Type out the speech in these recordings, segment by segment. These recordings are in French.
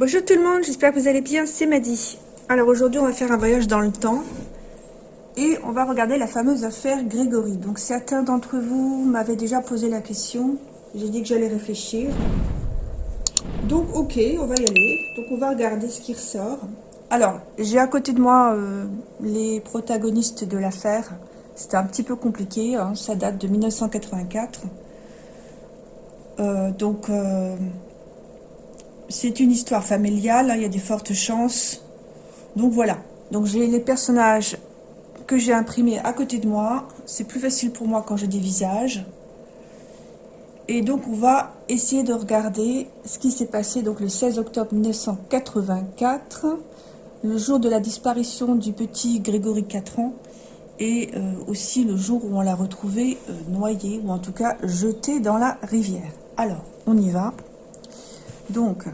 Bonjour tout le monde, j'espère que vous allez bien, c'est Maddy. Alors aujourd'hui on va faire un voyage dans le temps et on va regarder la fameuse affaire Grégory. Donc certains d'entre vous m'avaient déjà posé la question, j'ai dit que j'allais réfléchir. Donc ok, on va y aller, donc on va regarder ce qui ressort. Alors j'ai à côté de moi euh, les protagonistes de l'affaire, c'était un petit peu compliqué, hein. ça date de 1984. Euh, donc... Euh, c'est une histoire familiale, hein, il y a des fortes chances. Donc voilà, donc j'ai les personnages que j'ai imprimés à côté de moi. C'est plus facile pour moi quand j'ai des visages. Et donc on va essayer de regarder ce qui s'est passé donc le 16 octobre 1984, le jour de la disparition du petit Grégory 4 ans, et euh, aussi le jour où on l'a retrouvé euh, noyé, ou en tout cas jeté dans la rivière. Alors, on y va. Donc,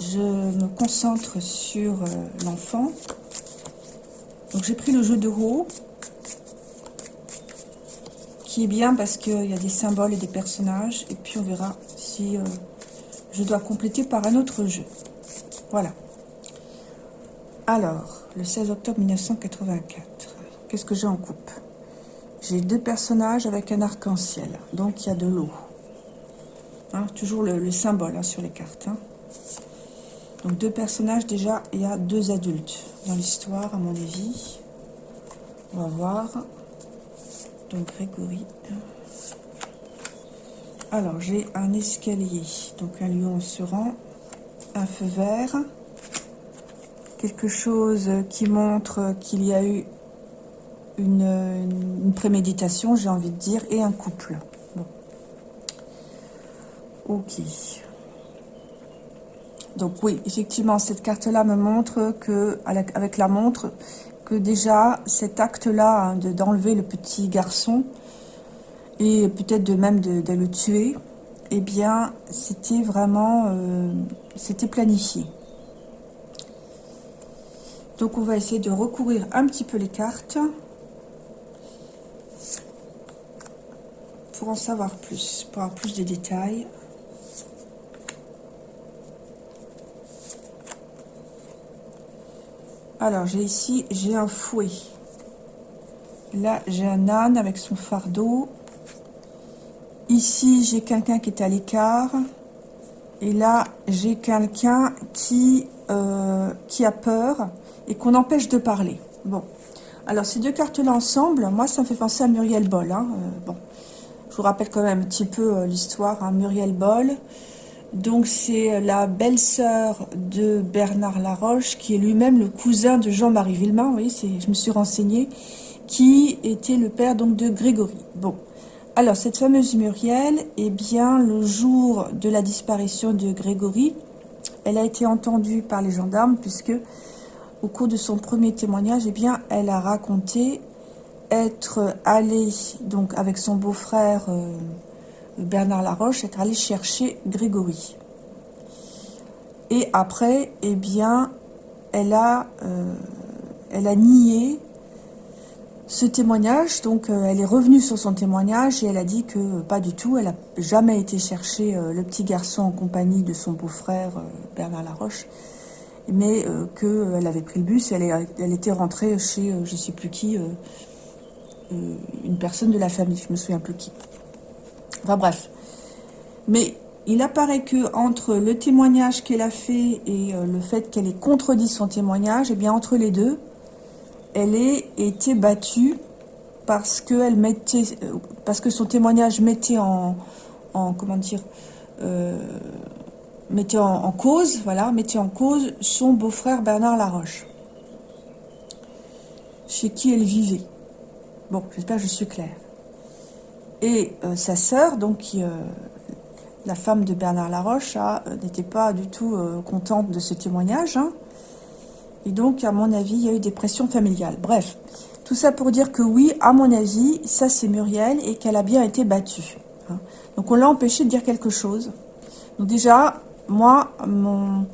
je me concentre sur euh, l'enfant. Donc, j'ai pris le jeu de rôle, qui est bien parce qu'il y a des symboles et des personnages. Et puis, on verra si euh, je dois compléter par un autre jeu. Voilà. Alors, le 16 octobre 1984. Qu'est-ce que j'ai en coupe? J'ai deux personnages avec un arc-en-ciel. Donc, il y a de l'eau. Hein, toujours le, symbole hein, sur les cartes. Hein. Donc deux personnages déjà, il y a deux adultes dans l'histoire à mon avis. On va voir. Donc Grégory. Alors j'ai un escalier, donc un lion se rend, un feu vert, quelque chose qui montre qu'il y a eu une préméditation, j'ai envie de dire, et un couple. Ok. Donc oui, effectivement, cette carte-là me montre que, avec la montre, que déjà cet acte-là hein, d'enlever le petit garçon et peut-être de même de, le tuer, eh bien, c'était vraiment, euh, c'était planifié. Donc on va essayer de recourir un petit peu les cartes pour en savoir plus, pour avoir plus de détails. Alors, j'ai ici, j'ai un fouet. Là, j'ai un âne avec son fardeau. Ici, j'ai quelqu'un qui est à l'écart. Et là, j'ai quelqu'un qui, euh, a peur et qu'on empêche de parler. Bon. Alors, ces deux cartes-là ensemble, moi, ça me fait penser à Muriel Boll. Hein. Euh, bon. Je vous rappelle quand même un petit peu euh, l'histoire. Hein. Muriel Boll, donc c'est la belle-sœur de Bernard Laroche, qui est lui-même le cousin de Jean-Marie Villemain, oui, je me suis renseignée, qui était le père donc de Grégory. Bon, alors cette fameuse Muriel, eh bien le jour de la disparition de Grégory, elle a été entendue par les gendarmes puisque au cours de son premier témoignage, eh bien elle a raconté être allée donc avec son beau-frère... Euh, Bernard Laroche être allé chercher Grégory. Et après, eh bien, elle a, euh, nié ce témoignage, donc euh, elle est revenue sur son témoignage et elle a dit que pas du tout, elle n'a jamais été chercher euh, le petit garçon en compagnie de son beau-frère Bernard Laroche, mais qu'elle avait pris le bus. Et elle, était rentrée chez je ne sais plus qui, une personne de la famille, je me souviens plus qui. Enfin bref. Mais il apparaît que entre le témoignage qu'elle a fait et euh, le fait qu'elle ait contredit son témoignage, et eh bien entre les deux, elle ait été battue parce que mettait, euh, parce que son témoignage mettait en, comment dire, euh, mettait en, cause, voilà, mettait en cause son beau-frère Bernard Laroche, chez qui elle vivait. Bon, j'espère que je suis claire. Et euh, sa sœur, donc euh, la femme de Bernard Laroche, euh, n'était pas du tout contente de ce témoignage. Hein. Et donc, à mon avis, il y a eu des pressions familiales. Bref, tout ça pour dire que oui, à mon avis, ça c'est Muriel et qu'elle a bien été battue. Hein. Donc on l'a empêché de dire quelque chose. Donc déjà, moi, mon,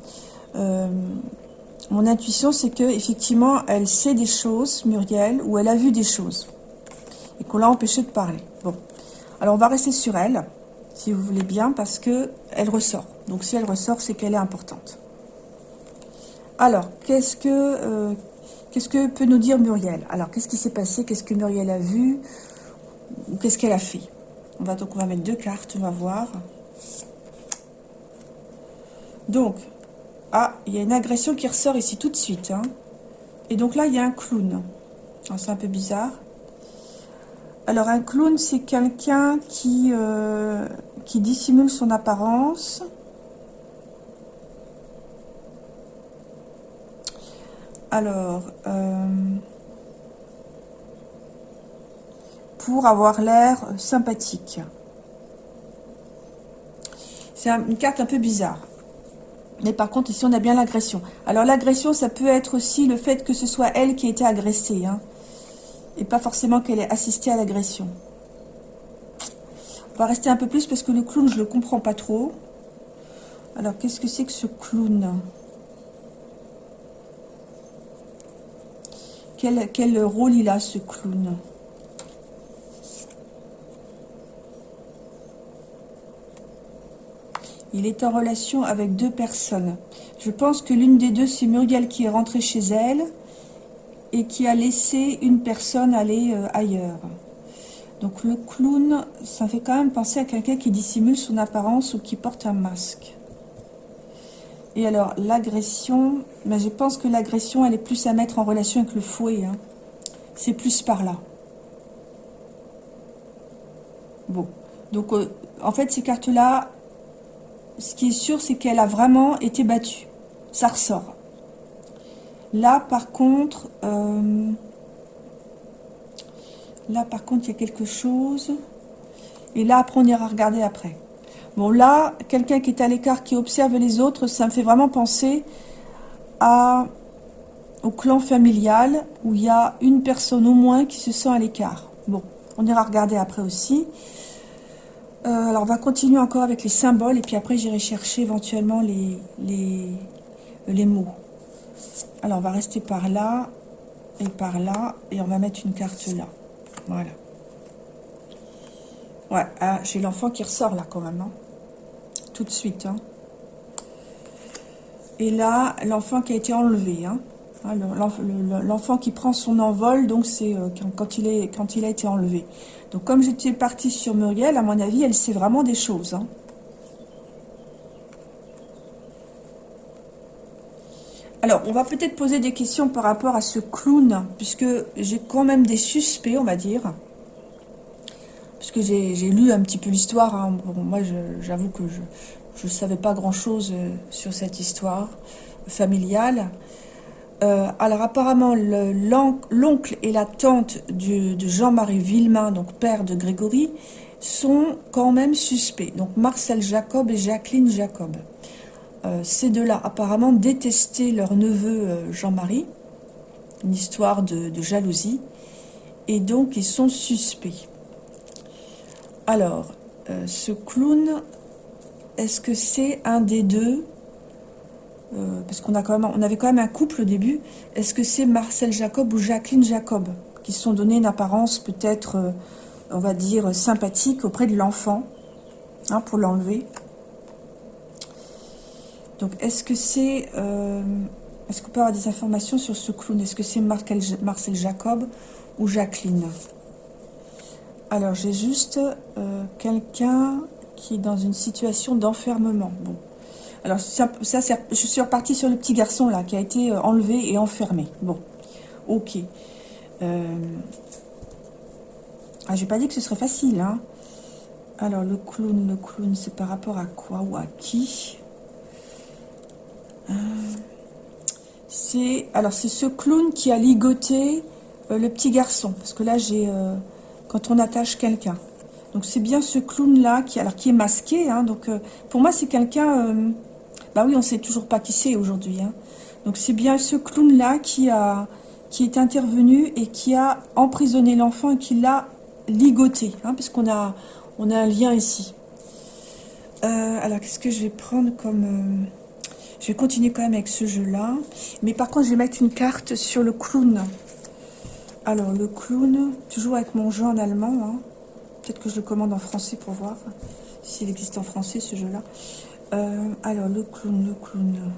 intuition, c'est que effectivement, elle sait des choses, Muriel, ou elle a vu des choses. Et qu'on l'a empêché de parler. Alors, on va rester sur elle, si vous voulez bien, parce que elle ressort. Donc si elle ressort, c'est qu'elle est importante. Alors, qu'est-ce que, euh, qu'est-ce que peut nous dire Muriel? Alors, qu'est-ce qui s'est passé? Qu'est-ce que Muriel a vu? Ou qu'est-ce qu'elle a fait? On va, Donc, on va mettre deux cartes, on va voir. Donc, ah, il y a une agression qui ressort ici tout de suite. Hein. Et donc là, il y a un clown. C'est un peu bizarre. Alors, un clown, c'est quelqu'un qui, euh, dissimule son apparence. Alors, euh, pour avoir l'air sympathique. C'est une carte un peu bizarre. Mais par contre, ici, on a bien l'agression. Alors, l'agression, ça peut être aussi le fait que ce soit elle qui a été agressée. Hein et pas forcément qu'elle ait assisté à l'agression. On va rester un peu plus parce que le clown, je le comprends pas trop. Alors, qu'est-ce que c'est que ce clown? Quel, quel rôle il a, ce clown? Il est en relation avec deux personnes. Je pense que l'une des deux, c'est Muriel qui est rentrée chez elle et qui a laissé une personne aller euh, ailleurs. Donc le clown, ça fait quand même penser à quelqu'un qui dissimule son apparence ou qui porte un masque. Et alors, l'agression, ben, je pense que l'agression, elle est plus à mettre en relation avec le fouet. Hein. C'est plus par là. Bon. Donc, euh, en fait, ces cartes-là, ce qui est sûr, c'est qu'elle a vraiment été battue. Ça ressort. Là, par contre, euh, là, par contre, il y a quelque chose. Et là, après, on ira regarder après. Bon, là, quelqu'un qui est à l'écart, qui observe les autres, ça me fait vraiment penser au clan familial, où il y a une personne au moins qui se sent à l'écart. Bon, on ira regarder après aussi. Euh, alors, on va continuer encore avec les symboles, et puis après, j'irai chercher éventuellement les mots. Alors, on va rester par là et par là. Et on va mettre une carte là. Voilà. Ouais, ah, j'ai l'enfant qui ressort là quand même. Hein. Tout de suite. Hein. Et là, l'enfant qui a été enlevé. Hein. Ah, l'enfant qui prend son envol, donc c'est euh, quand, il est, quand il a été enlevé. Donc comme j'étais partie sur Muriel, à mon avis, elle sait vraiment des choses. Hein. Alors, on va peut-être poser des questions par rapport à ce clown, puisque j'ai quand même des suspects, on va dire. Puisque j'ai lu un petit peu l'histoire. Hein. moi, j'avoue que je ne savais pas grand-chose euh, sur cette histoire familiale. Euh, alors, apparemment, l'oncle et la tante de Jean-Marie Villemain, donc père de Grégory, sont quand même suspects. Donc, Marcel Jacob et Jacqueline Jacob. Euh, ces deux-là apparemment détestaient leur neveu euh, Jean-Marie, une histoire de, jalousie, et donc ils sont suspects. Alors, euh, ce clown, est-ce que c'est un des deux Parce qu'on avait quand même un couple au début. Est-ce que c'est Marcel Jacob ou Jacqueline Jacob qui se sont donné une apparence peut-être, on va dire, sympathique auprès de l'enfant, hein, pour l'enlever donc, est-ce que c'est... Euh, est-ce qu'on peut avoir des informations sur ce clown? Est-ce que c'est Marcel Jacob ou Jacqueline? Alors, j'ai juste euh, quelqu'un qui est dans une situation d'enfermement. Bon. Alors, ça, je suis repartie sur le petit garçon, là, qui a été euh, enlevé et enfermé. Bon. Ok. Euh... Ah, j'ai pas dit que ce serait facile, hein. Alors, le clown, le clown, c'est par rapport à quoi ou à qui? C'est alors c'est ce clown qui a ligoté euh, le petit garçon. Parce que là, j'ai euh, quand on attache quelqu'un. Donc c'est bien ce clown-là qui, alors, qui est masqué. Hein. donc euh, pour moi, c'est quelqu'un... bah oui, on sait toujours pas qui c'est aujourd'hui. Hein. Donc c'est bien ce clown-là qui, a, qui est intervenu et qui a emprisonné l'enfant et qui l'a ligoté. Hein, Puisqu'on a, on a un lien ici. alors, qu'est-ce que je vais prendre comme... Je vais continuer quand même avec ce jeu-là. Mais par contre, je vais mettre une carte sur le clown. Alors, le clown, toujours avec mon jeu en allemand. Hein. Peut-être que je le commande en français pour voir s'il existe en français, ce jeu-là. Euh, alors, le clown, le clown.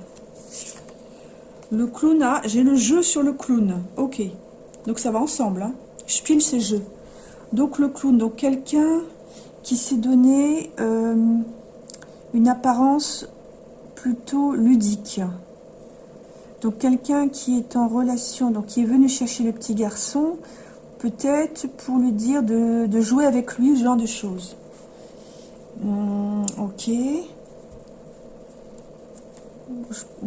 Le clown, ah, j'ai le jeu sur le clown. Ok. Donc, ça va ensemble. Hein. Je pile ces jeux. Donc, le clown. Donc, quelqu'un qui s'est donné euh, une apparence plutôt ludique. Donc, quelqu'un qui est en relation, donc qui est venu chercher le petit garçon, peut-être pour lui dire de, jouer avec lui, ce genre de choses. Hmm, ok.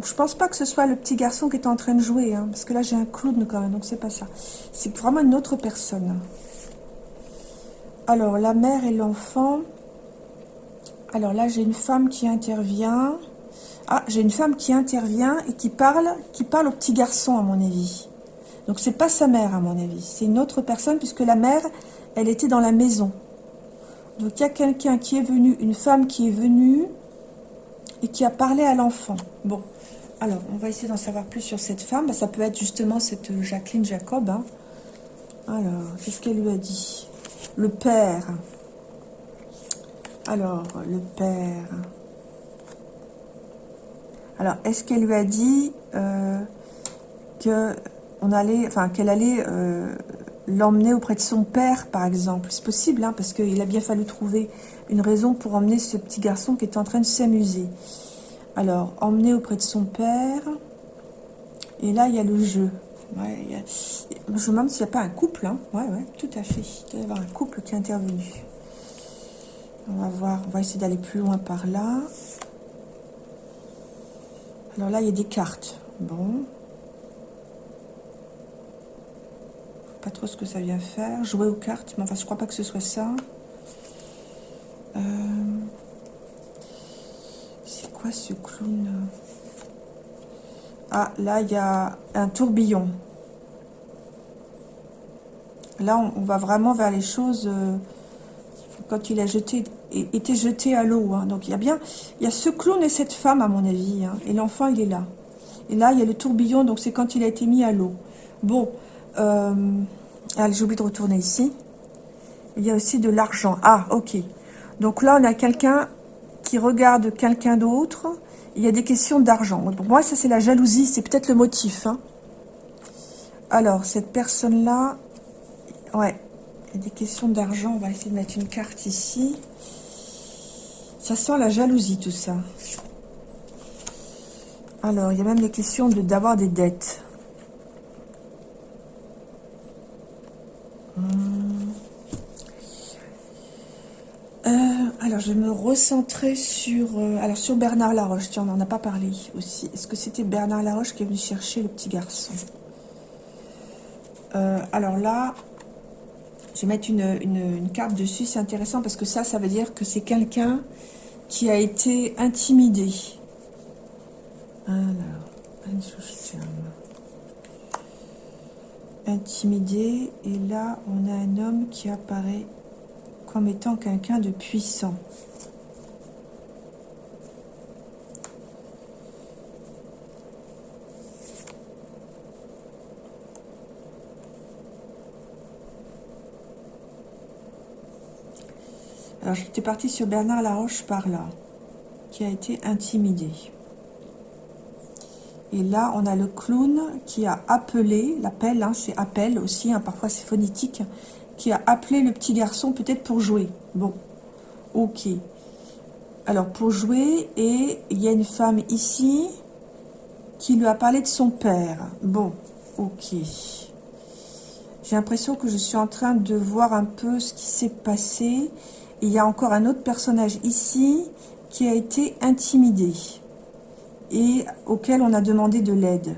Je, pense pas que ce soit le petit garçon qui est en train de jouer, hein, parce que là j'ai un clown quand même, donc c'est pas ça. C'est vraiment une autre personne. Alors, la mère et l'enfant. Alors là, j'ai une femme qui intervient. Ah, j'ai une femme qui intervient et qui parle, qui parle au petit garçon, à mon avis. Donc, c'est pas sa mère, à mon avis. C'est une autre personne, puisque la mère, elle était dans la maison. Donc, il y a quelqu'un qui est venu, une femme qui est venue et qui a parlé à l'enfant. Bon, alors, on va essayer d'en savoir plus sur cette femme. Bah, ça peut être justement cette Jacqueline Jacob. Hein. Alors, qu'est-ce qu'elle lui a dit? Le père. Alors, le père. Alors, est-ce qu'elle lui a dit euh, que on allait, qu'elle allait euh, l'emmener auprès de son père, par exemple? C'est possible, hein, parce qu'il a bien fallu trouver une raison pour emmener ce petit garçon qui est en train de s'amuser. Alors, emmener auprès de son père. Et là, il y a le jeu. Je me demande s'il n'y a pas un couple. Hein. Ouais, ouais, tout à fait. Il doit y avoir un couple qui est intervenu. On va voir, on va essayer d'aller plus loin par là. Alors là, il y a des cartes. Bon. Pas trop ce que ça vient faire. Jouer aux cartes, mais enfin, je crois pas que ce soit ça. Euh, c'est quoi ce clown? Ah, là, il y a un tourbillon. Là, on, va vraiment vers les choses... Euh, quand il a jeté était jeté à l'eau. Hein. Donc il y a bien, il y a ce clown et cette femme à mon avis. Hein. Et l'enfant il est là. Et là il y a le tourbillon, donc c'est quand il a été mis à l'eau. Bon, euh, j'ai oublié de retourner ici. Il y a aussi de l'argent. Ah, ok. Donc là on a quelqu'un qui regarde quelqu'un d'autre. Il y a des questions d'argent. Pour moi ça c'est la jalousie, c'est peut-être le motif. Hein. Alors cette personne là, ouais, il y a des questions d'argent. On va essayer de mettre une carte ici. Ça sent la jalousie, tout ça. Alors, il y a même des questions d'avoir des dettes. Hmm. Euh, alors, je vais me recentrer sur, euh, Bernard Laroche. Tiens, on n'en a pas parlé aussi. Est-ce que c'était Bernard Laroche qui est venu chercher le petit garçon? Euh, Alors là, je vais mettre une, une carte dessus. C'est intéressant parce que ça, ça veut dire que c'est quelqu'un qui a été intimidé. Intimidé, et là, on a un homme qui apparaît comme étant quelqu'un de puissant. Alors, j'étais partie sur Bernard Laroche par là, qui a été intimidé. Et là, on a le clown qui a appelé, l'appel, hein, c'est appel aussi, hein, parfois c'est phonétique, qui a appelé le petit garçon peut-être pour jouer. Bon, ok. Alors, pour jouer, et il y a une femme ici qui lui a parlé de son père. Bon, ok. J'ai l'impression que je suis en train de voir un peu ce qui s'est passé il y a encore un autre personnage ici qui a été intimidé et auquel on a demandé de l'aide.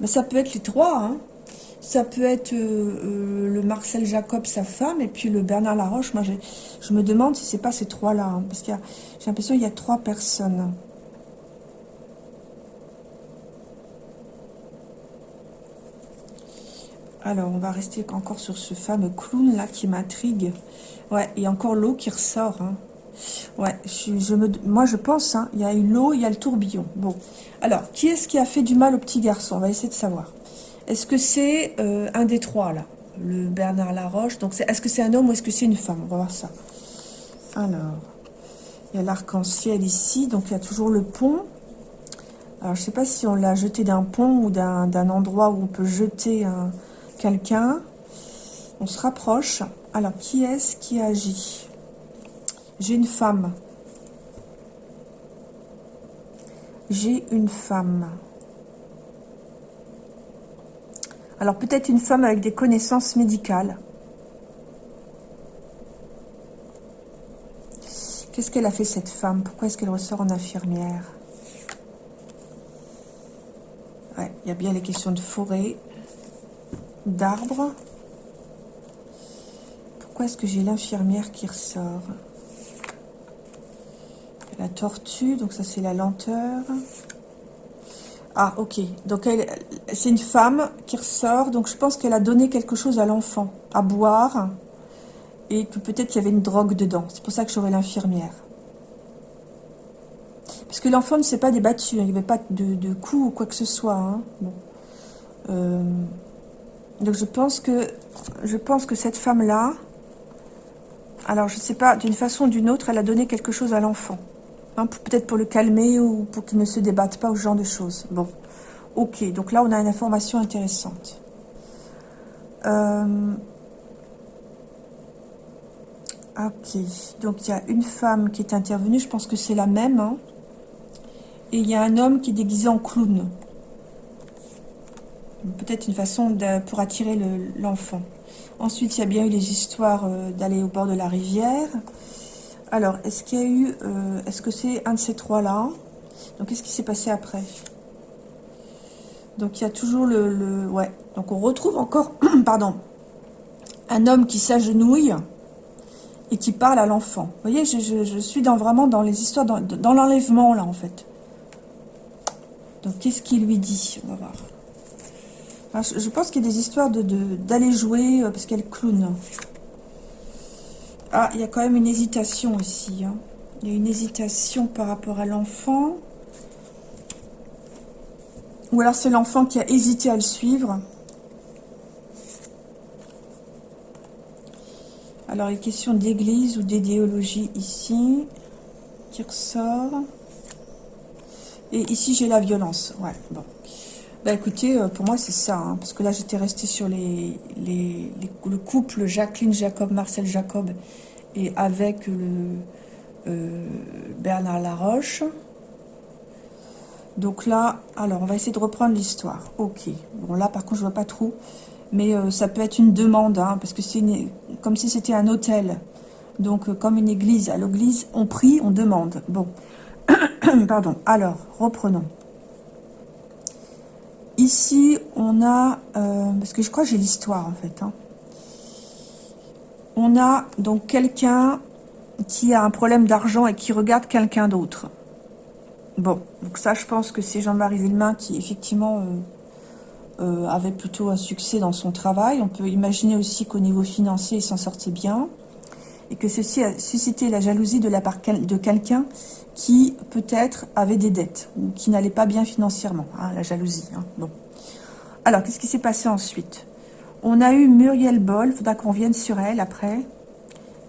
Mais ça peut être les trois, hein. Ça peut être euh, euh, le Marcel Jacob, sa femme, et puis le Bernard Laroche. Moi, je me demande si c'est pas ces trois-là, hein, parce que j'ai l'impression qu'il y a trois personnes. Alors, on va rester encore sur ce fameux clown là qui m'intrigue. Ouais, et encore l'eau qui ressort. Hein. Ouais, je, me, moi je pense, hein, il y a l'eau, il y a le tourbillon. Bon, alors, qui est-ce qui a fait du mal au petit garçon? On va essayer de savoir. Est-ce que c'est euh, un des trois là? Le Bernard Laroche. Donc, est-ce que c'est un homme ou est-ce que c'est une femme? On va voir ça. Alors, Il y a l'arc-en-ciel ici, donc il y a toujours le pont. Alors, je ne sais pas si on l'a jeté d'un pont ou d'un endroit où on peut jeter quelqu'un. On se rapproche. Alors, qui est-ce qui agit? J'ai une femme. J'ai une femme. Alors, peut-être une femme avec des connaissances médicales. Qu'est-ce qu'elle a fait, cette femme? Pourquoi est-ce qu'elle ressort en infirmière? Ouais, il y a bien les questions de forêt, d'arbres. Pourquoi est-ce que j'ai l'infirmière qui ressort? La tortue, donc ça c'est la lenteur. Ah, ok. Donc c'est une femme qui ressort, donc je pense qu'elle a donné quelque chose à l'enfant, à boire et que peut-être qu'il y avait une drogue dedans. C'est pour ça que j'aurais l'infirmière. Parce que l'enfant ne s'est pas débattu, hein. il n'y avait pas de, coups ou quoi que ce soit. Hein. Euh, donc je pense que je pense que cette femme-là, alors je ne sais pas, d'une façon ou d'une autre, elle a donné quelque chose à l'enfant. Hein, peut-être pour le calmer ou pour qu'il ne se débatte pas ou ce genre de choses. Bon, ok, donc là on a une information intéressante. Euh, Ok, donc il y a une femme qui est intervenue, je pense que c'est la même. Hein. Et il y a un homme qui est déguisé en clown. Peut-être une façon pour attirer l'enfant. Ensuite, il y a bien eu les histoires euh, d'aller au bord de la rivière. Alors, est-ce qu'il y a eu... Euh, est-ce que c'est un de ces trois-là? Donc, qu'est-ce qui s'est passé après? Donc, il y a toujours le. Ouais. Donc, on retrouve encore... pardon. Un homme qui s'agenouille et qui parle à l'enfant. Vous voyez, je, suis dans, vraiment dans les histoires, dans, l'enlèvement, là, en fait. Donc, qu'est-ce qu'il lui dit? On va voir. Je, pense qu'il y a des histoires d'aller de, jouer, euh, parce qu'elle clown. Ah, il y a quand même une hésitation aussi. Hein. Il y a une hésitation par rapport à l'enfant. Ou alors c'est l'enfant qui a hésité à le suivre. Alors, les questions d'église ou d'idéologie ici, qui ressort. Et ici, j'ai la violence. Ouais, bon. Bah écoutez, euh, pour moi, c'est ça. Hein, parce que là, j'étais restée sur les, le couple Jacqueline Jacob, Marcel Jacob, et avec le euh, Bernard Laroche. Donc là, alors, on va essayer de reprendre l'histoire. Ok. Bon, là, par contre, je vois pas trop mais euh, ça peut être une demande, hein, parce que c'est comme si c'était un hôtel. Donc, comme une église. À l'église, on prie, on demande. Bon, pardon. Alors, reprenons. Ici, on a... Euh, parce que je crois que j'ai l'histoire, en fait. Hein. On a donc quelqu'un qui a un problème d'argent et qui regarde quelqu'un d'autre. Bon, donc ça, je pense que c'est Jean-Marie Villemain qui, effectivement... Euh, avait plutôt un succès dans son travail. On peut imaginer aussi qu'au niveau financier, il s'en sortait bien. Et que ceci a suscité la jalousie de la part de quelqu'un qui peut-être avait des dettes ou qui n'allait pas bien financièrement. Hein, la jalousie. Hein. Bon. Alors, qu'est-ce qui s'est passé ensuite? On a eu Muriel Boll, il faudra qu'on vienne sur elle après,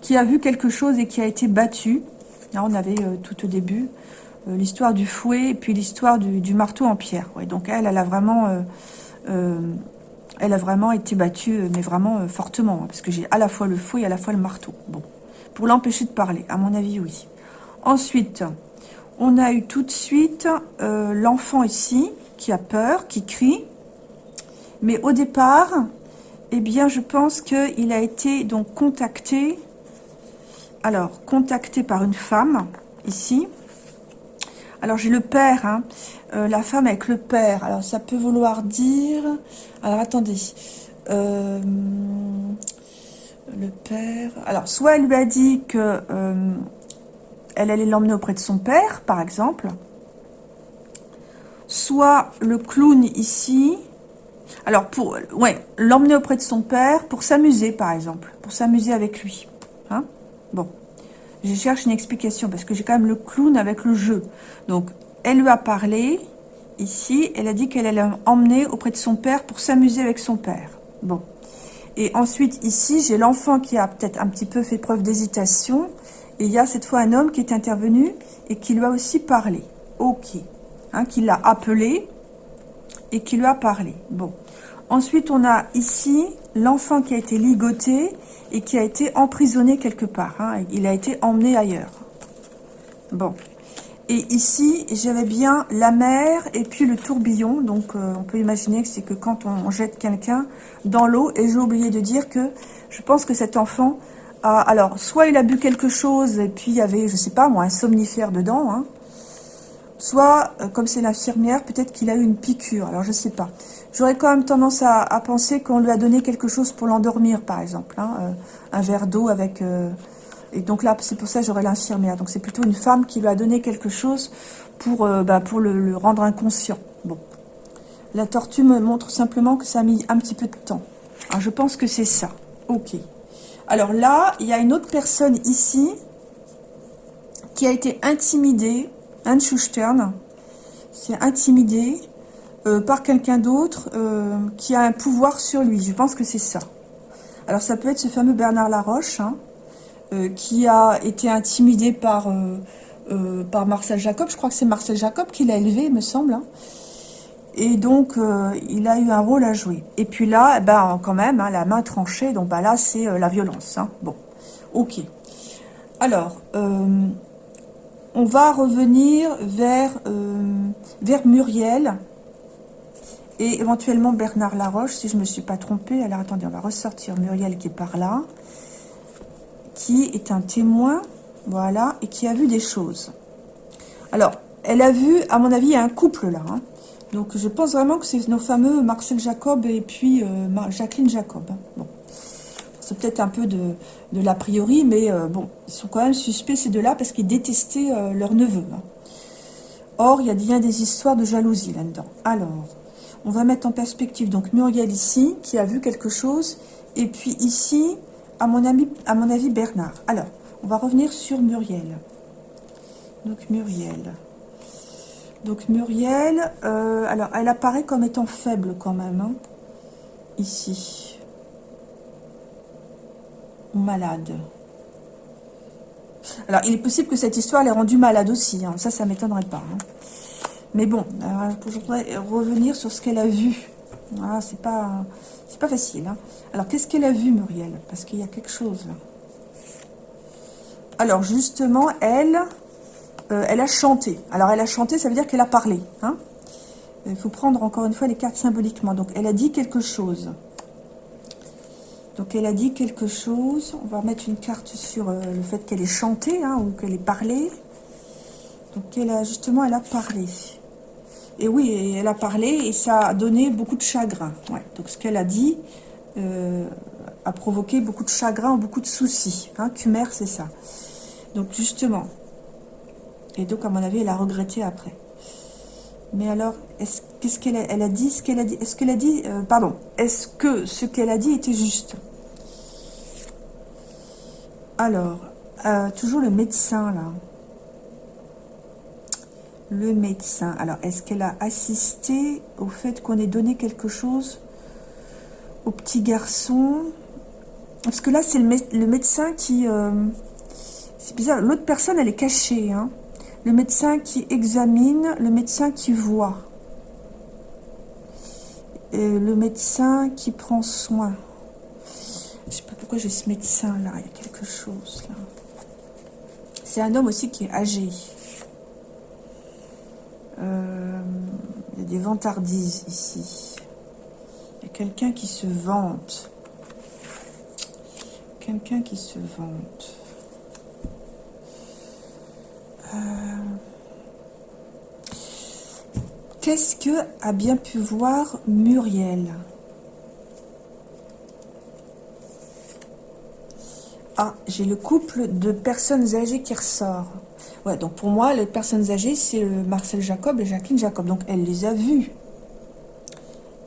qui a vu quelque chose et qui a été battue. Là, on avait euh, tout au début euh, l'histoire du fouet et puis l'histoire du, marteau en pierre. Donc elle, elle a vraiment... Euh, elle a vraiment été battue, mais vraiment fortement, hein, parce que j'ai à la fois le fouet et à la fois le marteau. Bon, pour l'empêcher de parler, à mon avis, oui. Ensuite, on a eu tout de suite l'enfant ici, qui a peur, qui crie. Mais au départ, eh bien, je pense qu'il a été donc contacté, alors, contacté par une femme, ici, alors, j'ai le père, hein. euh, la femme avec le père. Alors, ça peut vouloir dire... Alors, attendez. Euh, le père... Alors, soit elle lui a dit que euh, elle allait l'emmener auprès de son père, par exemple. Soit le clown ici... Alors, pour ouais, l'emmener auprès de son père pour s'amuser, par exemple. Pour s'amuser avec lui. Hein bon je cherche une explication parce que j'ai quand même le clown avec le jeu. Donc, elle lui a parlé ici. Elle a dit qu'elle allait emmener auprès de son père pour s'amuser avec son père. Bon. Et ensuite, ici, j'ai l'enfant qui a peut-être un petit peu fait preuve d'hésitation Et il y a cette fois un homme qui est intervenu et qui lui a aussi parlé. Ok. Hein, qui l'a appelé et qui lui a parlé. Bon. Ensuite, on a ici l'enfant qui a été ligoté et qui a été emprisonné quelque part. Hein. Il a été emmené ailleurs. Bon. Et ici, j'avais bien la mer et puis le tourbillon. Donc, euh, on peut imaginer que c'est que quand on jette quelqu'un dans l'eau. Et j'ai oublié de dire que je pense que cet enfant a... Alors, soit il a bu quelque chose et puis il y avait, je sais pas moi, un somnifère dedans. Hein, soit, euh, comme c'est l'infirmière, peut-être qu'il a eu une piqûre. Alors, je sais pas. J'aurais quand même tendance à, penser qu'on lui a donné quelque chose pour l'endormir, par exemple. Hein, euh, un verre d'eau avec... Et donc là, c'est pour ça que j'aurais l'infirmière. Donc c'est plutôt une femme qui lui a donné quelque chose pour, euh, bah, pour le, rendre inconscient. Bon. La tortue me montre simplement que ça a mis un petit peu de temps. Alors je pense que c'est ça. Ok. Alors là, il y a une autre personne ici qui a été intimidée, un Schustern, c'est intimidé euh, par quelqu'un d'autre euh, qui a un pouvoir sur lui. Je pense que c'est ça. Alors ça peut être ce fameux Bernard Laroche, hein, qui a été intimidé par, euh, euh, par Marcel Jacob. Je crois que c'est Marcel Jacob qui l'a élevé, me semble. Hein. Et donc, il a eu un rôle à jouer. Et puis là, eh ben, quand même, hein, la main tranchée, donc bah, là, c'est la violence. Hein. Bon, ok. Alors, on va revenir vers, vers Muriel et éventuellement Bernard Laroche, si je ne me suis pas trompée. Alors, attendez, on va ressortir Muriel qui est par là qui est un témoin, voilà, et qui a vu des choses. Alors, elle a vu, à mon avis, un couple là. Hein. Donc, je pense vraiment que c'est nos fameux Marcel Jacob et puis euh, Jacqueline Jacob. Hein. Bon. C'est peut-être un peu de, de l'a priori, mais euh, bon, ils sont quand même suspects ces deux-là parce qu'ils détestaient euh, leur neveu. Hein. Or, il y a bien des histoires de jalousie là-dedans. Alors, on va mettre en perspective donc Muriel ici, qui a vu quelque chose, et puis ici, à mon, ami, à mon avis, Bernard. Alors, on va revenir sur Muriel. Donc, Muriel. Donc, Muriel, euh, alors, elle apparaît comme étant faible quand même, hein, ici. Malade. Alors, il est possible que cette histoire l'ait rendue malade aussi. Hein. Ça, ça m'étonnerait pas. Hein. Mais bon, voudrais revenir sur ce qu'elle a vu. Voilà, c'est pas, facile. Hein. Alors, qu'est-ce qu'elle a vu, Muriel? Parce qu'il y a quelque chose. Alors, justement, elle, euh, elle a chanté. Alors, elle a chanté, ça veut dire qu'elle a parlé. Hein. Il faut prendre encore une fois les cartes symboliquement. Donc, elle a dit quelque chose. Donc, elle a dit quelque chose. On va mettre une carte sur euh, le fait qu'elle ait chanté hein, ou qu'elle ait parlé. Donc, elle a, justement, elle a parlé. Et oui, elle a parlé et ça a donné beaucoup de chagrin. Donc ce qu'elle a dit euh, a provoqué beaucoup de chagrin ou beaucoup de soucis. Hein, c'est ça. Donc justement. Et donc, à mon avis, elle a regretté après. Mais alors, qu'est-ce qu'elle a, elle a dit ce qu'elle a dit Est-ce qu'elle a dit, euh, pardon, est-ce que ce qu'elle a dit était juste? Alors, euh, toujours le médecin là le médecin. Alors, est-ce qu'elle a assisté au fait qu'on ait donné quelque chose au petit garçon? Parce que là, c'est le, médecin qui... Euh, c'est bizarre, l'autre personne, elle est cachée. Hein. Le médecin qui examine, le médecin qui voit. Le médecin qui prend soin. Je sais pas pourquoi j'ai ce médecin là, il y a quelque chose là. C'est un homme aussi qui est âgé. Euh, il y a des vantardises ici. Il y a quelqu'un qui se vante. Quelqu'un qui se vante. Euh, qu'est-ce que a bien pu voir Muriel? Ah, j'ai le couple de personnes âgées qui ressort. Ouais, donc pour moi, les personnes âgées, c'est Marcel Jacob et Jacqueline Jacob. Donc elle les a vues.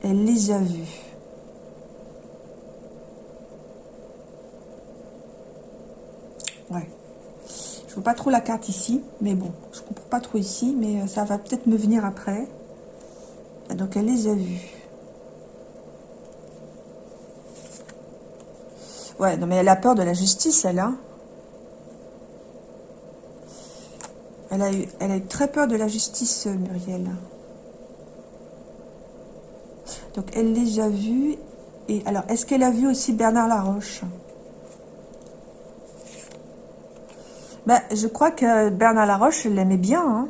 Elle les a vues. Ouais. Je vois pas trop la carte ici, mais bon, je comprends pas trop ici, mais euh, ça va peut-être me venir après. Donc elle les a vues. Ouais, non mais elle a peur de la justice, elle, hein Elle a, eu, elle a eu très peur de la justice, Muriel. Donc, elle les a vus. Et alors, est-ce qu'elle a vu aussi Bernard Laroche? Ben, Je crois que Bernard Laroche, l'aimait bien. Hein.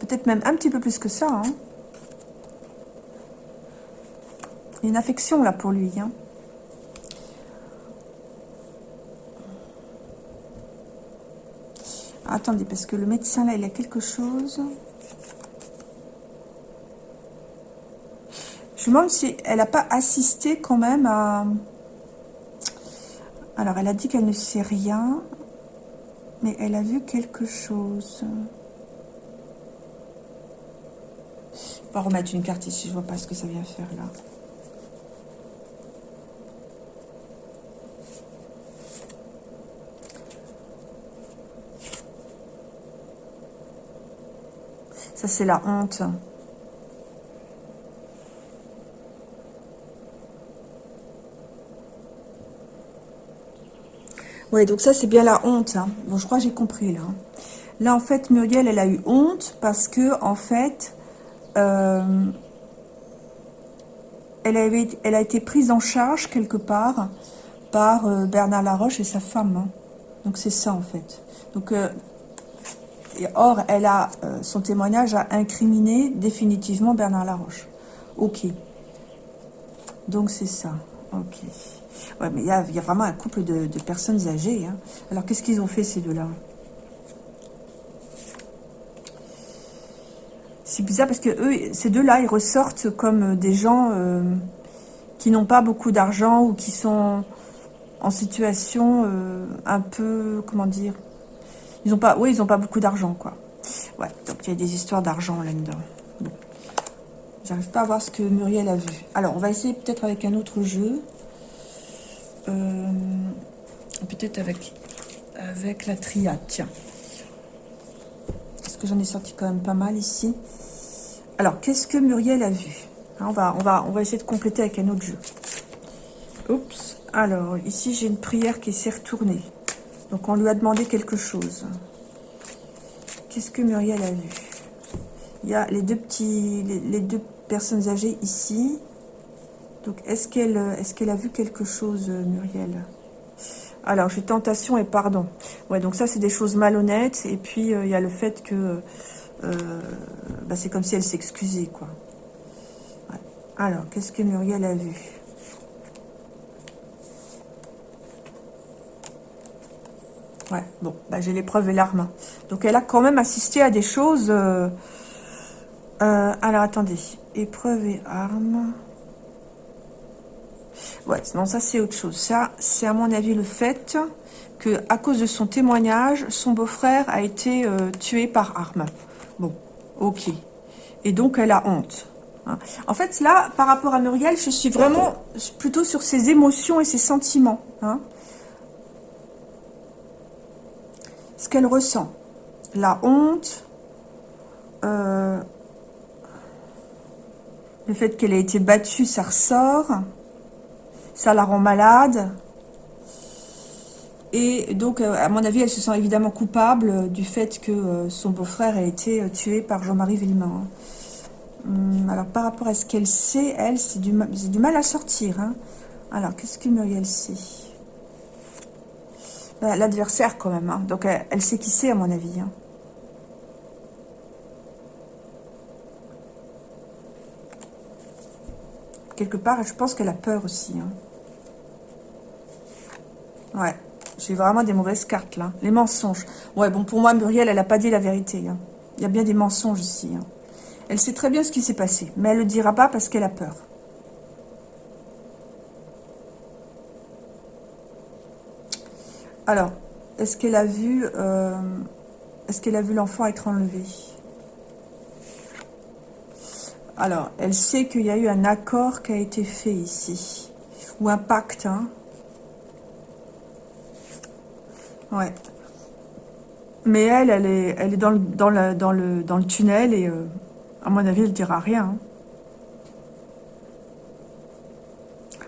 Peut-être même un petit peu plus que ça. Hein. Il y a une affection là pour lui. Hein. Attendez, parce que le médecin là, il a quelque chose. Je me demande si elle n'a pas assisté quand même à... Alors, elle a dit qu'elle ne sait rien, mais elle a vu quelque chose. On va remettre une carte ici, je vois pas ce que ça vient faire là. C'est la honte. Oui, donc ça, c'est bien la honte. Hein. Bon, je crois que j'ai compris, là. Là, en fait, Muriel, elle a eu honte parce que, en fait, euh, elle a été prise en charge, quelque part, par euh, Bernard Laroche et sa femme. Hein. Donc, c'est ça, en fait. Donc, euh, or, elle a, son témoignage a incriminé définitivement Bernard Laroche. Ok. Donc, c'est ça. Ok. Ouais, mais il y a, vraiment un couple de, personnes âgées. Hein. Alors, qu'est-ce qu'ils ont fait, ces deux-là? C'est bizarre parce que eux, ces deux-là, ils ressortent comme des gens euh, qui n'ont pas beaucoup d'argent ou qui sont en situation euh, un peu, comment dire, ont pas, oui, ils n'ont pas beaucoup d'argent, quoi. Ouais, donc il y a des histoires d'argent là-dedans. J'arrive pas à voir ce que Muriel a vu. Alors, on va essayer peut-être avec un autre jeu. Euh, peut-être avec, avec la triade, tiens. Parce que j'en ai sorti quand même pas mal ici. Alors, qu'est-ce que Muriel a vu? Hein, on va, on, va, on va essayer de compléter avec un autre jeu. Oups. Alors, ici, j'ai une prière qui s'est retournée. Donc, on lui a demandé quelque chose. Qu'est-ce que Muriel a vu? Il y a les deux petits, les deux personnes âgées ici. Donc, est-ce qu'elle est qu'elle a vu quelque chose, Muriel? Alors, j'ai tentation et pardon. Ouais, donc ça, c'est des choses malhonnêtes. Et puis, euh, il y a le fait que euh, bah, c'est comme si elle s'excusait, quoi. Alors, qu'est-ce que Muriel a vu? Ouais, bon, bah, j'ai l'épreuve et l'arme. Donc, elle a quand même assisté à des choses... Euh, alors, attendez. Épreuve et arme... Ouais, non, ça c'est autre chose. Ça, c'est à mon avis le fait que à cause de son témoignage, son beau-frère a été euh, tué par arme. Bon, ok. Et donc elle a honte. Hein. En fait, là, par rapport à Muriel, je suis vraiment plutôt sur ses émotions et ses sentiments. Hein. Ce qu'elle ressent. La honte, euh, le fait qu'elle ait été battue, ça ressort ça la rend malade. Et donc, euh, à mon avis, elle se sent évidemment coupable du fait que euh, son beau-frère a été tué par Jean-Marie Villemin. Hum, alors, par rapport à ce qu'elle sait, elle, c'est du, du, mal à sortir. Hein. Alors, qu'est-ce que Muriel sait? L'adversaire, quand même. Hein. Donc, elle, sait qui c'est, à mon avis. Hein. Quelque part, je pense qu'elle a peur aussi. Ouais, j'ai vraiment des mauvaises cartes là. Les mensonges. Ouais, bon, pour moi, Muriel, elle n'a pas dit la vérité. Hein. Il y a bien des mensonges ici. Hein. Elle sait très bien ce qui s'est passé, mais elle ne le dira pas parce qu'elle a peur. Alors, est-ce qu'elle a vu, euh, est-ce qu'elle a vu l'enfant être enlevé? Alors, elle sait qu'il y a eu un accord qui a été fait ici, ou un pacte, hein, Ouais. Mais elle, elle est, elle est dans, le, dans, le tunnel et euh, à mon avis, elle ne dira rien. Hein.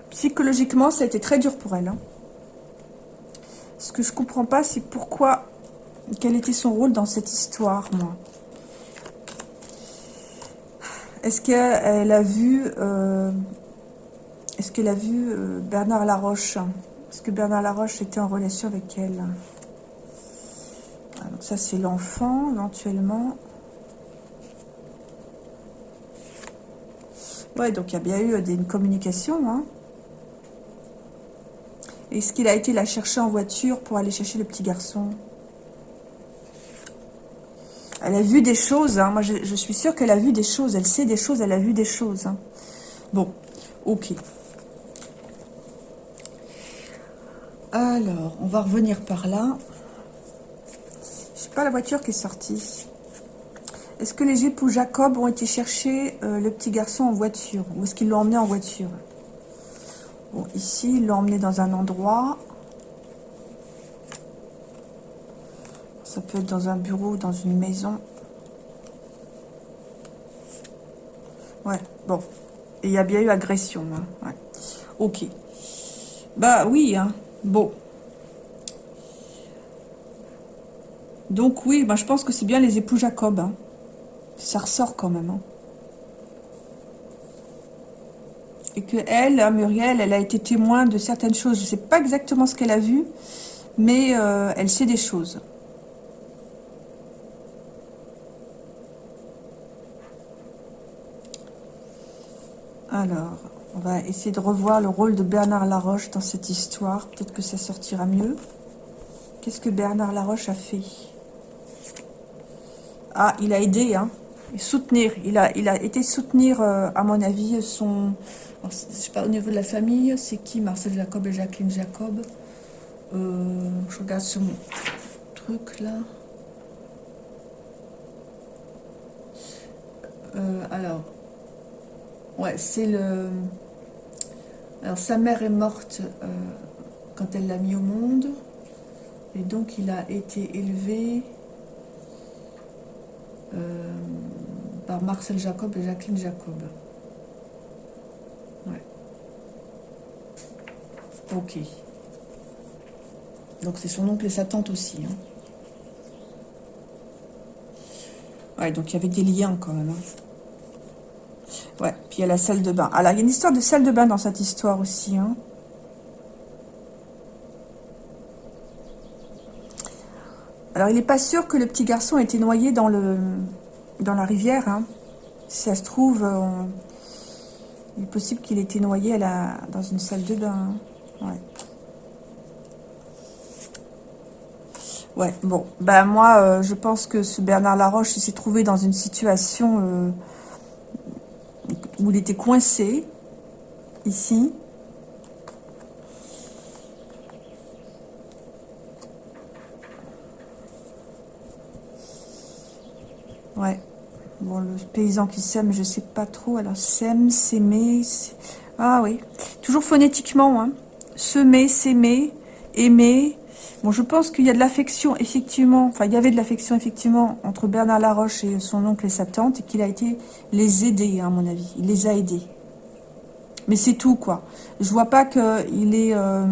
Psychologiquement, ça a été très dur pour elle. Hein. Ce que je comprends pas, c'est pourquoi, quel était son rôle dans cette histoire, moi. Est-ce qu'elle a vu, euh, est-ce qu'elle a vu euh, Bernard Laroche? Est-ce que Bernard Laroche était en relation avec elle? Donc ça, c'est l'enfant, éventuellement. Ouais, donc il y a bien eu euh, une communication. Hein. Est-ce qu'il a été la chercher en voiture pour aller chercher le petit garçon? Elle a vu des choses. Hein. Moi, je, suis sûre qu'elle a vu des choses. Elle sait des choses, elle a vu des choses. Hein. Bon, ok. Alors, on va revenir par là. Je sais pas la voiture qui est sortie. Est-ce que les époux Jacob ont été chercher euh, le petit garçon en voiture? Ou est-ce qu'ils l'ont emmené en voiture? Bon, ici, ils l'ont emmené dans un endroit. Ça peut être dans un bureau, dans une maison. Ouais, bon. Et il y a bien eu agression. Hein. Ok. Bah oui, hein. Bon. Donc oui, bah, je pense que c'est bien les époux Jacob. Hein. Ça ressort quand même. Hein. Et que elle, hein, Muriel, elle a été témoin de certaines choses. Je ne sais pas exactement ce qu'elle a vu, mais euh, elle sait des choses. Alors, on va essayer de revoir le rôle de Bernard Laroche dans cette histoire. Peut-être que ça sortira mieux. Qu'est-ce que Bernard Laroche a fait? Ah, il a aidé, hein soutenir. Il a, il a été soutenir, euh, à mon avis, son... je sais pas, au niveau de la famille, c'est qui Marcel Jacob et Jacqueline Jacob? Euh, Je regarde ce truc, là. Euh, alors, ouais, c'est le... Alors, sa mère est morte quand elle l'a mis au monde. Et donc, il a été élevé... Euh, par Marcel Jacob et Jacqueline Jacob. Ouais. Ok. Donc c'est son oncle et sa tante aussi. Hein. Ouais, donc il y avait des liens quand même. Hein. Ouais, puis il y a la salle de bain. Alors, il y a une histoire de salle de bain dans cette histoire aussi. Hein. Alors, il n'est pas sûr que le petit garçon ait été noyé dans le, dans la rivière. Hein. Si ça se trouve, il est possible qu'il ait été noyé à la, dans une salle de bain. Ouais. Ouais, bon. Ben moi, euh, je pense que ce Bernard Laroche, s'est trouvé dans une situation euh, où il était coincé, ici. Ouais. Bon, le paysan qui sème, je sais pas trop. Alors, sème, s'aimer. Ah oui. Toujours phonétiquement. Hein. Semer, s'aimer, aimer. Bon, je pense qu'il y a de l'affection, effectivement. Enfin, il y avait de l'affection, effectivement, entre Bernard Laroche et son oncle et sa tante. Et qu'il a été les aider, hein, à mon avis. Il les a aidés. Mais c'est tout, quoi. Je vois pas qu'il ait, euh,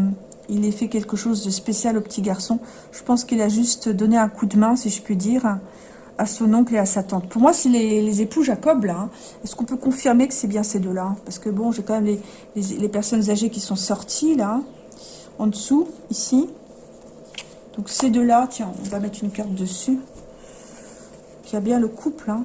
ait fait quelque chose de spécial au petit garçon. Je pense qu'il a juste donné un coup de main, si je puis dire à son oncle et à sa tante. Pour moi, c'est les, époux Jacob, là. Est-ce qu'on peut confirmer que c'est bien ces deux-là Parce que, bon, j'ai quand même les, personnes âgées qui sont sorties, là, en dessous, ici. Donc, ces deux-là, tiens, on va mettre une carte dessus. Qui a bien le couple, hein.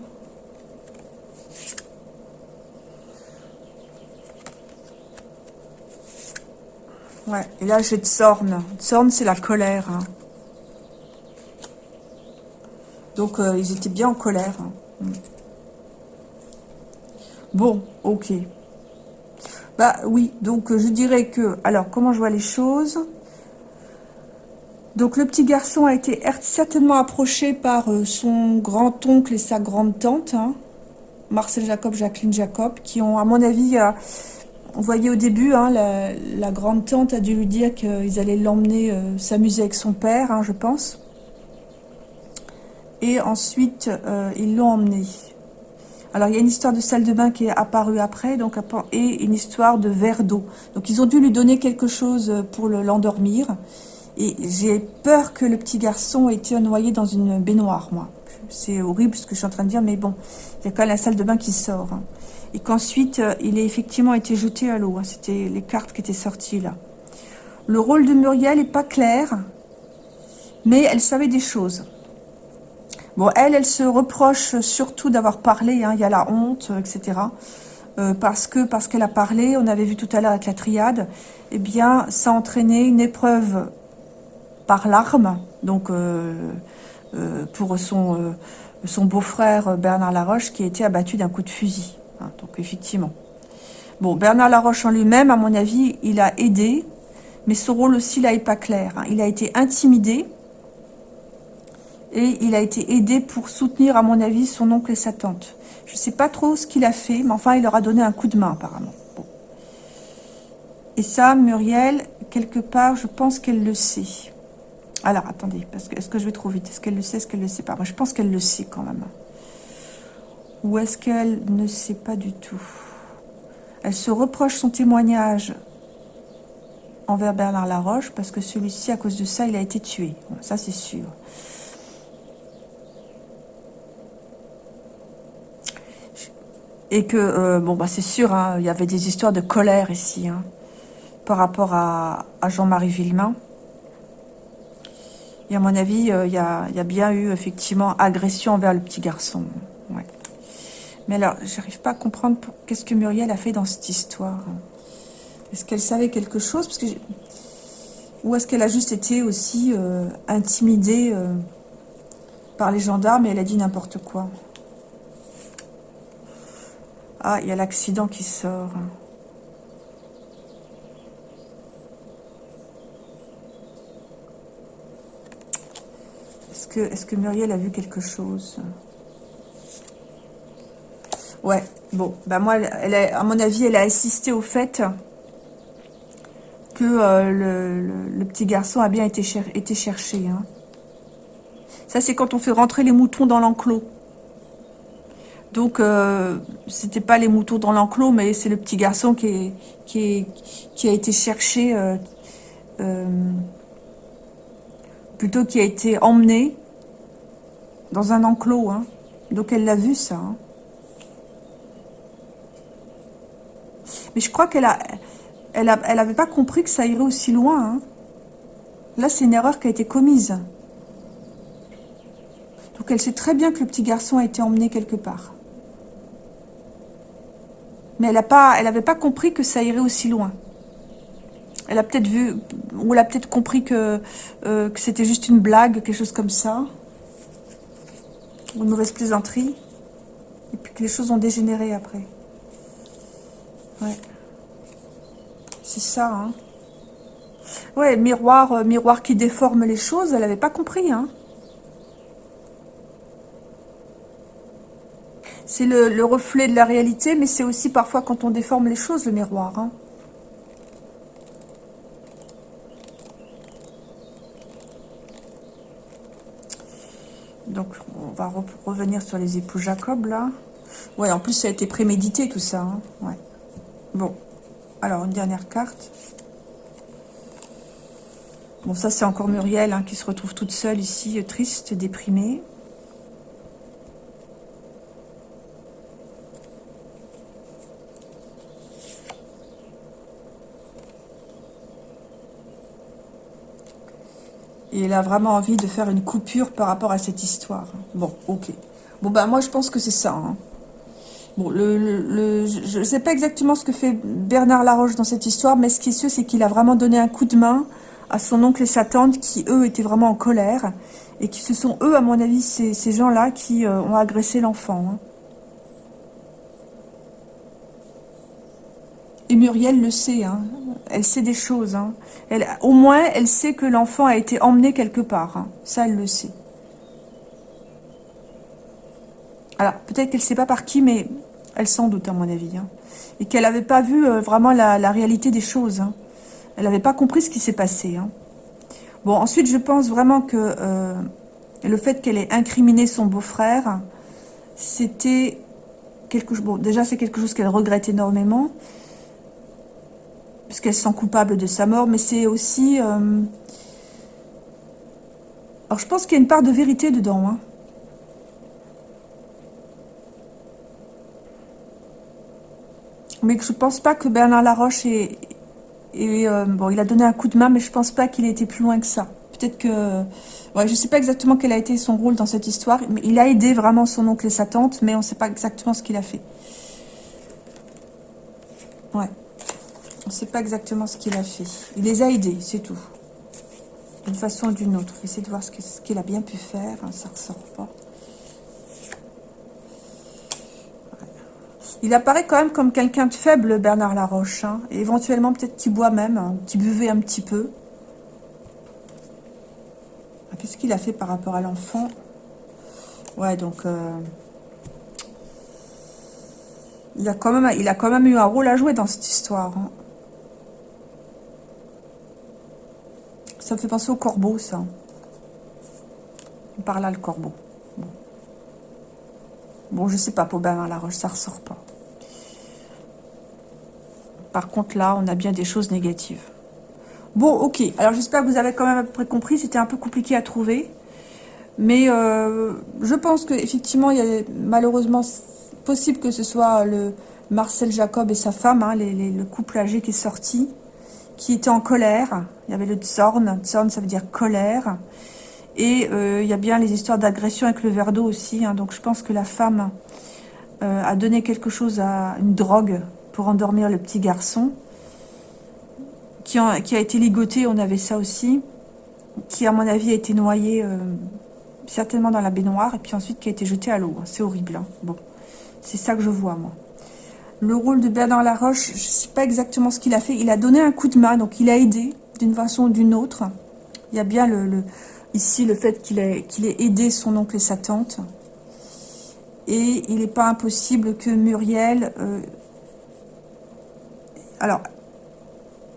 Ouais, et là, j'ai Tsorn. Tsorn, c'est la colère, hein. Donc, euh, ils étaient bien en colère. Hein. Bon, ok. Bah oui, donc euh, je dirais que... Alors, comment je vois les choses? Donc, le petit garçon a été certainement approché par euh, son grand-oncle et sa grande-tante. Hein. Marcel Jacob, Jacqueline Jacob, qui ont, à mon avis... on voyait au début, hein, la, grande-tante a dû lui dire qu'ils allaient l'emmener s'amuser avec son père, je pense et ensuite euh, ils l'ont emmené. Alors il y a une histoire de salle de bain qui est apparue après, donc et une histoire de verre d'eau. Donc ils ont dû lui donner quelque chose pour l'endormir. Et j'ai peur que le petit garçon ait été noyé dans une baignoire, moi. C'est horrible ce que je suis en train de dire, mais bon, il y a quand même la salle de bain qui sort. Hein. Et qu'ensuite, euh, il ait effectivement été jeté à l'eau. Hein. C'était les cartes qui étaient sorties là. Le rôle de Muriel n'est pas clair, mais elle savait des choses. Bon, elle, elle se reproche surtout d'avoir parlé. Hein. Il y a la honte, etc. Euh, parce que parce qu'elle a parlé, on avait vu tout à l'heure avec la triade, eh bien, ça a entraîné une épreuve par l'arme, donc euh, euh, pour son, son beau-frère Bernard Laroche, qui a été abattu d'un coup de fusil. Hein, donc, effectivement. Bon, Bernard Laroche en lui-même, à mon avis, il a aidé, mais son rôle aussi, là, n'est pas clair. Hein. Il a été intimidé, et il a été aidé pour soutenir, à mon avis, son oncle et sa tante. Je ne sais pas trop ce qu'il a fait, mais enfin, il leur a donné un coup de main, apparemment. Et ça, Muriel, quelque part, je pense qu'elle le sait. Alors, attendez, parce que est-ce que je vais trop vite? Est-ce qu'elle le sait, est-ce qu'elle ne le sait pas? Moi, je pense qu'elle le sait quand même. Ou est-ce qu'elle ne sait pas du tout? Elle se reproche son témoignage envers Bernard Laroche, parce que celui-ci, à cause de ça, il a été tué. ça, c'est sûr. Et que, euh, bon, bah c'est sûr, hein, il y avait des histoires de colère ici, hein, par rapport à, Jean-Marie Villemain. Et à mon avis, euh, il y, a, bien eu, effectivement, agression envers le petit garçon. Mais alors, j'arrive pas à comprendre qu'est-ce que Muriel a fait dans cette histoire. Est-ce qu'elle savait quelque chose? Parce que Ou est-ce qu'elle a juste été aussi euh, intimidée par les gendarmes et elle a dit n'importe quoi? Ah, il y a l'accident qui sort. Est-ce que, est que Muriel a vu quelque chose? Ouais, bon, bah moi, elle à mon avis, elle a assisté au fait que euh, le, petit garçon a bien été, été cherché. Hein. Ça, c'est quand on fait rentrer les moutons dans l'enclos. Donc, euh, c'était pas les moutons dans l'enclos, mais c'est le petit garçon qui, qui, a été cherché, euh, euh, plutôt qui a été emmené dans un enclos. Hein. Donc, elle l'a vu, ça. Hein. Mais je crois qu'elle a, elle avait pas compris que ça irait aussi loin. Hein. Là, c'est une erreur qui a été commise. Donc, elle sait très bien que le petit garçon a été emmené quelque part. Mais elle n'avait pas, compris que ça irait aussi loin. Elle a peut-être vu, ou elle a peut-être compris que, euh, que c'était juste une blague, quelque chose comme ça. Une mauvaise plaisanterie. Et puis que les choses ont dégénéré après. Ouais. C'est ça, hein. Ouais, miroir, euh, miroir qui déforme les choses, elle n'avait pas compris, hein. C'est le, reflet de la réalité, mais c'est aussi parfois quand on déforme les choses, le miroir. Hein. Donc, on va revenir sur les époux Jacob, là. Ouais, en plus, ça a été prémédité, tout ça. Hein. Ouais. Bon. Alors, une dernière carte. Bon, ça, c'est encore Muriel, hein, qui se retrouve toute seule ici, triste, déprimée. Elle a vraiment envie de faire une coupure par rapport à cette histoire. Bon, ok. Bon, ben moi, je pense que c'est ça. Hein. Bon, le, je ne sais pas exactement ce que fait Bernard Laroche dans cette histoire, mais ce qui est sûr, c'est qu'il a vraiment donné un coup de main à son oncle et sa tante qui, eux, étaient vraiment en colère. Et qui ce sont eux, à mon avis, ces, ces gens-là qui euh, ont agressé l'enfant. Hein. Et Muriel le sait, hein. Elle sait des choses. Hein. Au moins, elle sait que l'enfant a été emmené quelque part. Hein. Ça, elle le sait. Alors, peut-être qu'elle ne sait pas par qui, mais elle s'en doute, à mon avis. Hein. Et qu'elle n'avait pas vu euh, vraiment la, réalité des choses. Elle n'avait pas compris ce qui s'est passé. Bon, ensuite, je pense vraiment que euh, le fait qu'elle ait incriminé son beau-frère, c'était quelque chose... Bon, déjà, c'est quelque chose qu'elle regrette énormément puisqu'elle se sent coupable de sa mort, mais c'est aussi... Euh, Alors, je pense qu'il y a une part de vérité dedans. Hein. Mais je pense pas que Bernard Laroche est... Euh, bon, il a donné un coup de main, mais je pense pas qu'il ait été plus loin que ça. Peut-être que... Ouais, je sais pas exactement quel a été son rôle dans cette histoire. Mais il a aidé vraiment son oncle et sa tante, mais on sait pas exactement ce qu'il a fait. Ouais. On sait pas exactement ce qu'il a fait. Il les a aidés, c'est tout. D'une façon ou d'une autre. Essayer de voir ce qu'il a bien pu faire. Hein, ça ressort pas. Il apparaît quand même comme quelqu'un de faible, Bernard Laroche. Hein. éventuellement, peut-être qu'il boit même, hein, qu'il buvait un petit peu. Ah, qu'est-ce qu'il a fait par rapport à l'enfant Ouais, donc... Euh, il, a quand même, il a quand même eu un rôle à jouer dans cette histoire. Fait penser au corbeau, ça. Par là, le corbeau. Bon, je sais pas, pour Bernard Laroche, ça ressort pas. Par contre, là, on a bien des choses négatives. Bon, ok. Alors, j'espère que vous avez quand même à peu près compris. C'était un peu compliqué à trouver. Mais euh, je pense qu'effectivement, il y a malheureusement possible que ce soit le Marcel Jacob et sa femme, hein, le couple âgé qui est sorti, qui était en colère. Il y avait le Zorn. Zorn, ça veut dire colère. Et euh, il y a bien les histoires d'agression avec le verre d'eau aussi. Hein. donc, je pense que la femme euh, a donné quelque chose à une drogue pour endormir le petit garçon, qui, a été ligoté, on avait ça aussi, qui à mon avis a été noyé euh, certainement dans la baignoire, et puis ensuite qui a été jeté à l'eau. C'est horrible. Hein. Bon, c'est ça que je vois, moi. Le rôle de Bernard Laroche, je ne sais pas exactement ce qu'il a fait. Il a donné un coup de main, donc il a aidé d'une façon ou d'une autre. Il y a bien le, ici le fait qu'il ait, ait aidé son oncle et sa tante. Et il n'est pas impossible que Muriel euh, alors,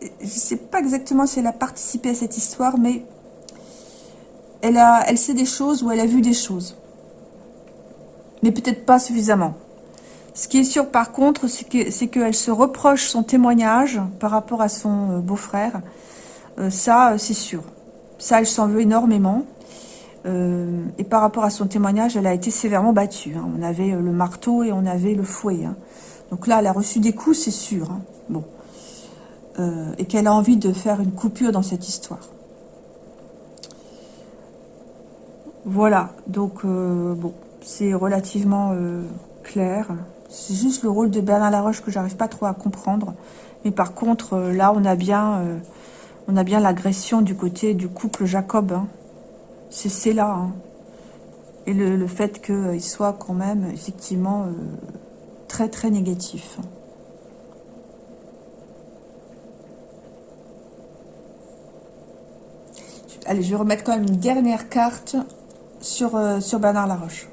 je ne sais pas exactement si elle a participé à cette histoire, mais elle, a, elle sait des choses ou elle a vu des choses. Mais peut-être pas suffisamment. Ce qui est sûr par contre, c'est qu'elle se reproche son témoignage par rapport à son euh, beau-frère. Euh, ça, euh, c'est sûr. Ça, elle s'en veut énormément. et par rapport à son témoignage, elle a été sévèrement battue. Hein. On avait le marteau et on avait le fouet. Hein. Donc là, elle a reçu des coups, c'est sûr. Hein. Bon. Et qu'elle a envie de faire une coupure dans cette histoire. Voilà, donc bon, c'est relativement clair. C'est juste le rôle de Bernard Laroche que j'arrive pas trop à comprendre. Mais par contre, là, on a bien, on a bien l'agression du côté du couple Jacob. Hein. C'est là. Hein. Et le, fait qu'il soit quand même, effectivement, très très négatif. Allez, je vais remettre quand même une dernière carte euh, sur Bernard Laroche.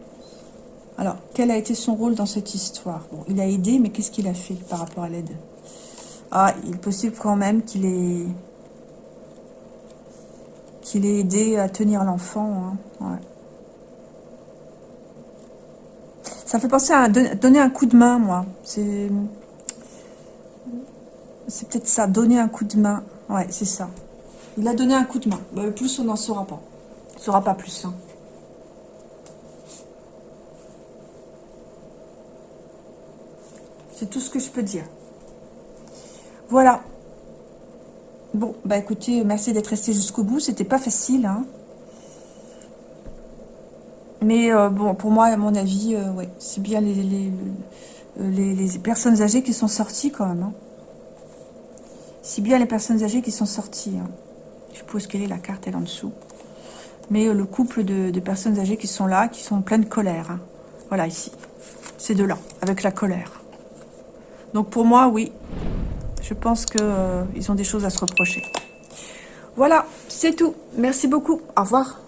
Alors, quel a été son rôle dans cette histoire? Il a aidé, mais qu'est-ce qu'il a fait par rapport à l'aide? Ah, il est possible quand même qu'il ait, qu'il ait aidé à tenir l'enfant. Hein. Ça fait penser à donner un coup de main, moi. C'est c'est peut-être ça, donner un coup de main. Ouais, c'est ça. Il a donné un coup de main. Bah, plus, on n'en saura pas. On ne saura pas plus. Hein. C'est ce que je peux dire. Voilà. Bon, bah écoutez, merci d'être resté jusqu'au bout. C'était pas facile, hein. Mais euh, bon, pour moi, à mon avis, euh, ouais, c'est bien les les, les, personnes âgées qui sont sorties quand même. Hein. C'est bien les personnes âgées qui sont sorties. Hein. Je suppose quelle est la carte, elle en dessous. Mais euh, le couple de, personnes âgées qui sont là, qui sont en pleine colère. Hein. Voilà, ici. Ces deux-là, avec la colère. Donc pour moi, oui. Je pense qu'ils euh, ont des choses à se reprocher. Voilà, c'est tout. Merci beaucoup. Au revoir.